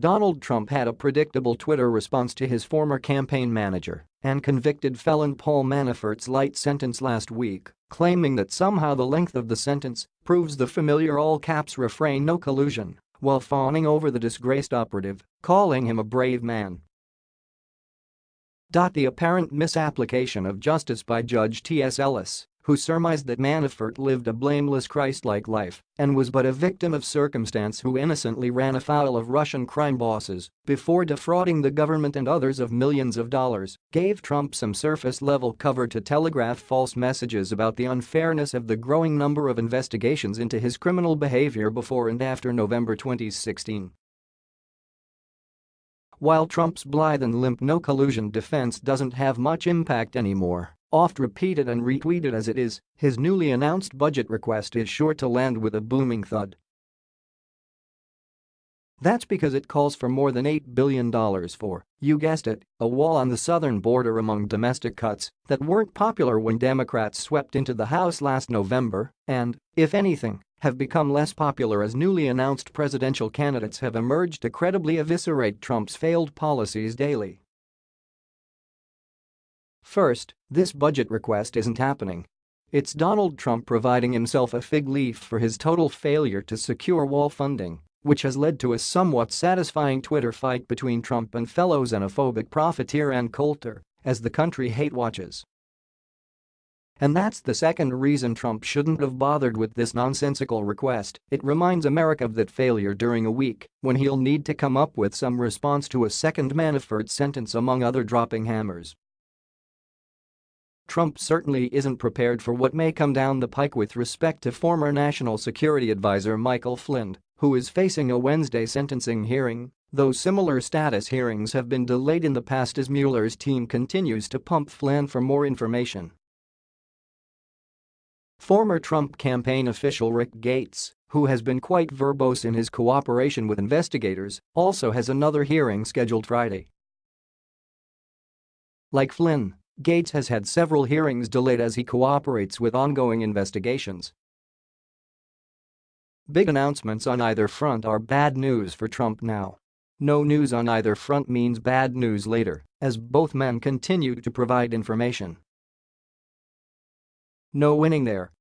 Donald Trump had a predictable Twitter response to his former campaign manager and convicted felon Paul Manafort's light sentence last week, claiming that somehow the length of the sentence proves the familiar all-caps refrain no collusion, while fawning over the disgraced operative, calling him a brave man. The apparent misapplication of justice by Judge T.S. Ellis who surmised that Manafort lived a blameless Christ-like life and was but a victim of circumstance who innocently ran afoul of Russian crime bosses before defrauding the government and others of millions of dollars, gave Trump some surface-level cover to telegraph false messages about the unfairness of the growing number of investigations into his criminal behavior before and after November 2016. While Trump's blithe and limp no collusion defense doesn't have much impact anymore, Oft repeated and retweeted as it is, his newly announced budget request is sure to land with a booming thud. That's because it calls for more than $8 billion for, you guessed it, a wall on the southern border among domestic cuts that weren't popular when Democrats swept into the House last November and, if anything, have become less popular as newly announced presidential candidates have emerged to credibly eviscerate Trump's failed policies daily. First, this budget request isn't happening. It's Donald Trump providing himself a fig leaf for his total failure to secure wall funding, which has led to a somewhat satisfying Twitter fight between Trump and fellow xenophobic profiteer Ann Coulter as the country hate watches. And that's the second reason Trump shouldn't have bothered with this nonsensical request, it reminds America of that failure during a week when he'll need to come up with some response to a second Manafort sentence among other dropping hammers. Trump certainly isn't prepared for what may come down the pike with respect to former National Security Advisor Michael Flynn, who is facing a Wednesday sentencing hearing, though similar status hearings have been delayed in the past as Mueller's team continues to pump Flynn for more information. Former Trump campaign official Rick Gates, who has been quite verbose in his cooperation with investigators, also has another hearing scheduled Friday. Like Flynn, Gates has had several hearings delayed as he cooperates with ongoing investigations. Big announcements on either front are bad news for Trump now. No news on either front means bad news later, as both men continue to provide information. No winning there,